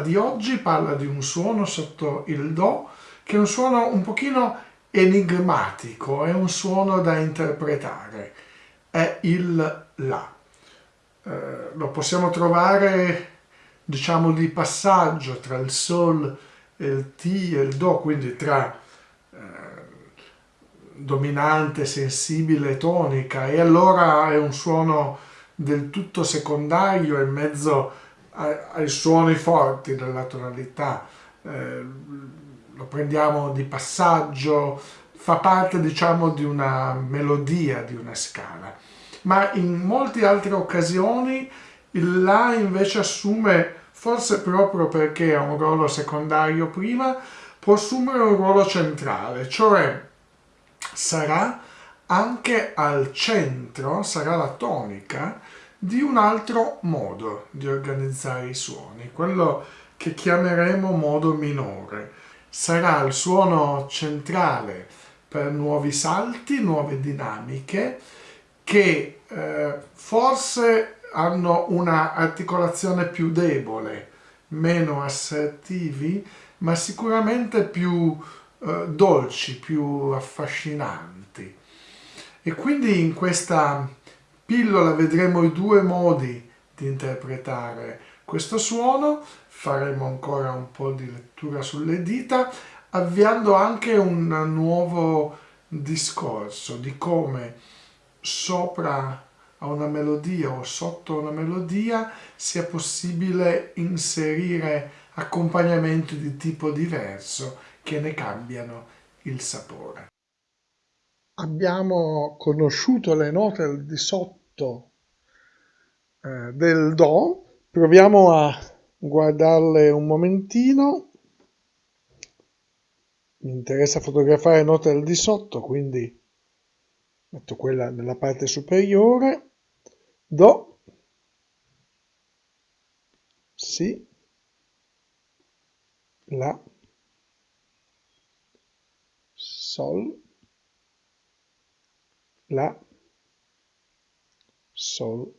di oggi parla di un suono sotto il Do che è un suono un pochino enigmatico, è un suono da interpretare. È il La. Eh, lo possiamo trovare, diciamo, di passaggio tra il Sol e il Ti e il Do, quindi tra eh, dominante, sensibile, tonica e allora è un suono del tutto secondario in mezzo ai, suoni forti della tonalità. Eh, lo prendiamo di passaggio, fa parte diciamo di una melodia, di una scala. Ma in molte altre occasioni il La invece assume, forse proprio perché ha un ruolo secondario prima, può assumere un ruolo centrale, cioè sarà anche al centro, sarà la tonica, di un altro modo di organizzare i suoni, quello che chiameremo modo minore. Sarà il suono centrale per nuovi salti, nuove dinamiche, che eh, forse hanno una articolazione più debole, meno assertivi, ma sicuramente più eh, dolci, più affascinanti. E quindi in questa pillola vedremo i due modi di interpretare questo suono, faremo ancora un po' di lettura sulle dita, avviando anche un nuovo discorso di come sopra a una melodia o sotto una melodia sia possibile inserire accompagnamenti di tipo diverso che ne cambiano il sapore. Abbiamo conosciuto le note al di sotto eh, del Do, proviamo a guardarle un momentino. Mi interessa fotografare note al di sotto, quindi metto quella nella parte superiore. Do, Si, La, Sol, La, Sol,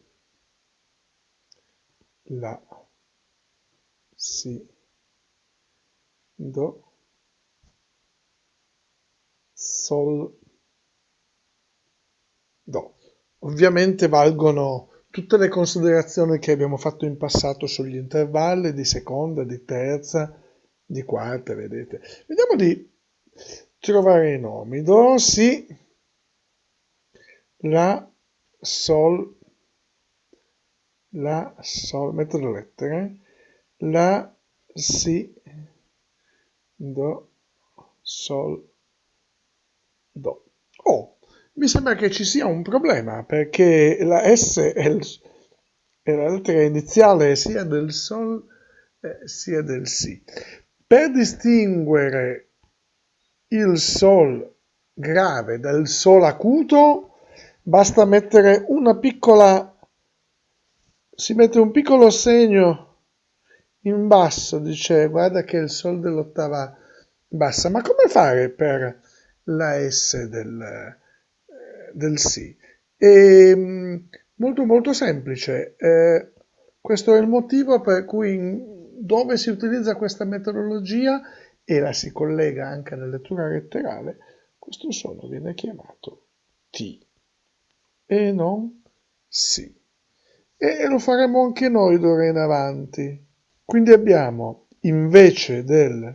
La, Si, Do, Sol, Do. Ovviamente valgono tutte le considerazioni che abbiamo fatto in passato sugli intervalli di seconda, di terza, di quarta, vedete. Vediamo di trovare i nomi. Do, Si, La, Sol, La, Sol, metto le lettere, La, Si, Do, Sol, Do. Oh, mi sembra che ci sia un problema perché la S è, il, è la lettera iniziale sia del Sol eh, sia del Si. Per distinguere il Sol grave dal Sol acuto basta mettere una piccola si mette un piccolo segno in basso dice guarda che è il Sol dell'ottava bassa ma come fare per la S del, eh, del Si? E, ehm, molto molto semplice eh, questo è il motivo per cui dove si utilizza questa metodologia e la si collega anche alla lettura letterale, questo suono viene chiamato T e non Si. E lo faremo anche noi d'ora in avanti. Quindi abbiamo invece del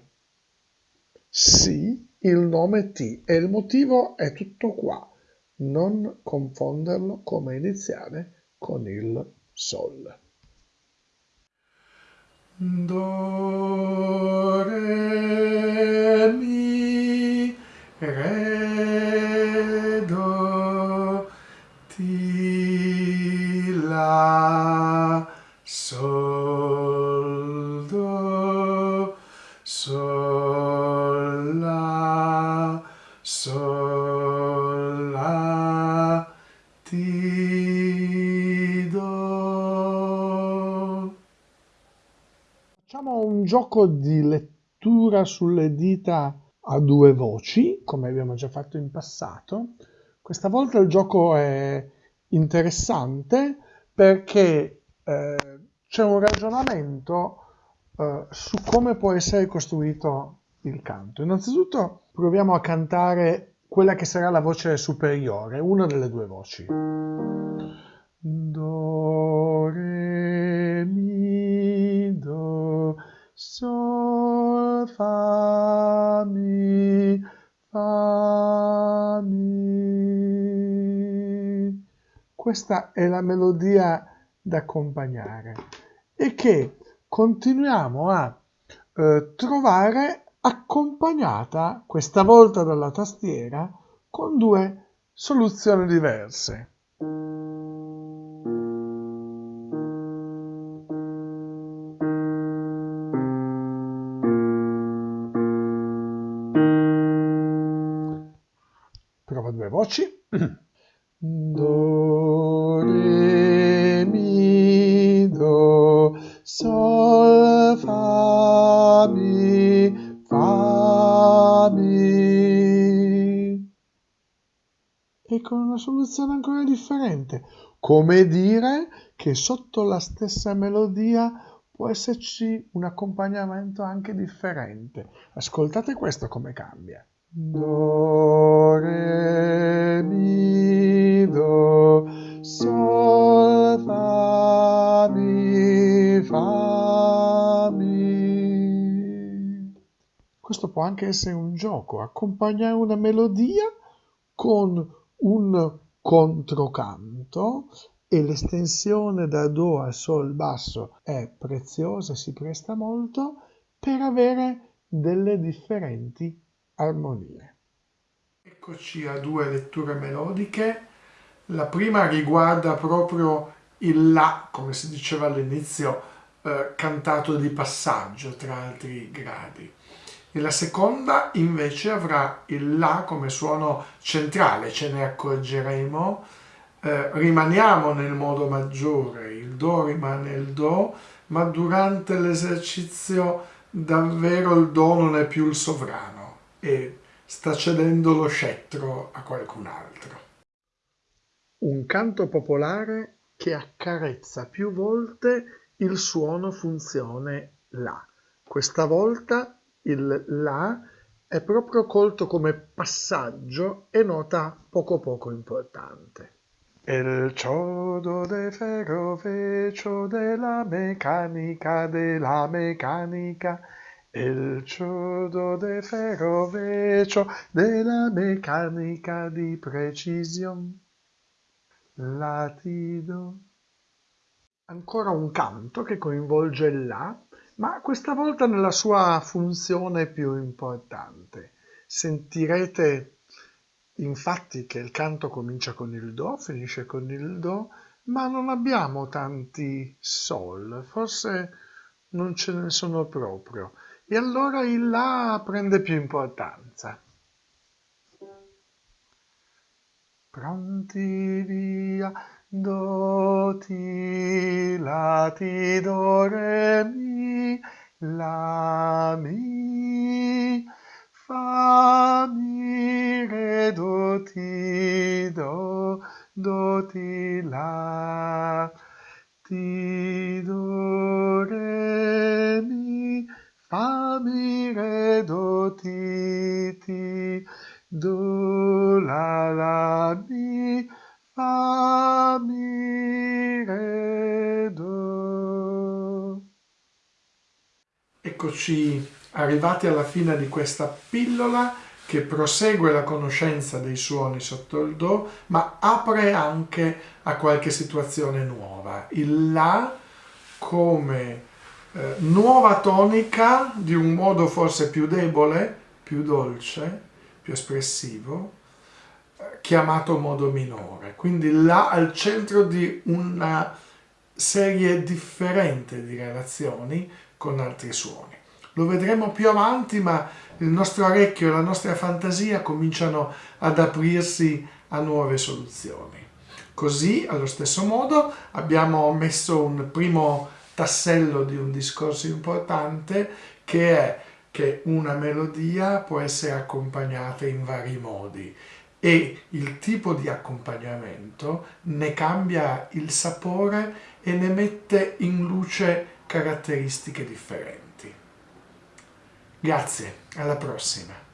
Si il nome T e il motivo è tutto qua. Non confonderlo come iniziale con il Sol. Do, re, mi, re, Facciamo un gioco di lettura sulle dita a due voci, come abbiamo già fatto in passato. Questa volta il gioco è interessante perché eh, c'è un ragionamento uh, su come può essere costruito il canto. Innanzitutto proviamo a cantare quella che sarà la voce superiore, una delle due voci. Do, re, mi, sol, fa, mi, fa, mi. Questa è la melodia da accompagnare e che continuiamo a eh, trovare accompagnata questa volta dalla tastiera con due soluzioni diverse. Voci. Do, re, mi, do, sol, fa, mi, e con una soluzione ancora differente. Come dire che sotto la stessa melodia può esserci un accompagnamento anche differente. Ascoltate questo come cambia. Do, Questo può anche essere un gioco, accompagnare una melodia con un controcanto e l'estensione da Do a Sol basso è preziosa si presta molto per avere delle differenti armonie. Eccoci a due letture melodiche. La prima riguarda proprio il La, come si diceva all'inizio, eh, cantato di passaggio tra altri gradi e la seconda invece avrà il La come suono centrale, ce ne accorgeremo, eh, rimaniamo nel modo maggiore, il Do rimane il Do, ma durante l'esercizio davvero il Do non è più il sovrano e sta cedendo lo scettro a qualcun altro. Un canto popolare che accarezza più volte il suono funzione La. Questa volta il La è proprio colto come passaggio e nota poco poco importante. El ciodo de ferro vecio della meccanica della meccanica. Il ciodo de ferro vecio della meccanica di precisione latido. Ancora un canto che coinvolge il La ma questa volta nella sua funzione più importante. Sentirete infatti che il canto comincia con il Do, finisce con il Do, ma non abbiamo tanti Sol, forse non ce ne sono proprio. E allora il La prende più importanza. Pronti via, do, ti, la, ti, do, re, mi, la, mi, fa, mi, re, do, ti, do, do, ti, la, ti, do, re, mi, fa, mi, re, do, ti, ti, do, la, la, mi, fa, mi, re, do. Eccoci arrivati alla fine di questa pillola che prosegue la conoscenza dei suoni sotto il Do, ma apre anche a qualche situazione nuova. Il La come eh, nuova tonica di un modo forse più debole, più dolce, più espressivo, chiamato modo minore, quindi là al centro di una serie differente di relazioni con altri suoni. Lo vedremo più avanti, ma il nostro orecchio e la nostra fantasia cominciano ad aprirsi a nuove soluzioni. Così, allo stesso modo, abbiamo messo un primo tassello di un discorso importante che è che una melodia può essere accompagnata in vari modi e il tipo di accompagnamento ne cambia il sapore e ne mette in luce caratteristiche differenti. Grazie, alla prossima!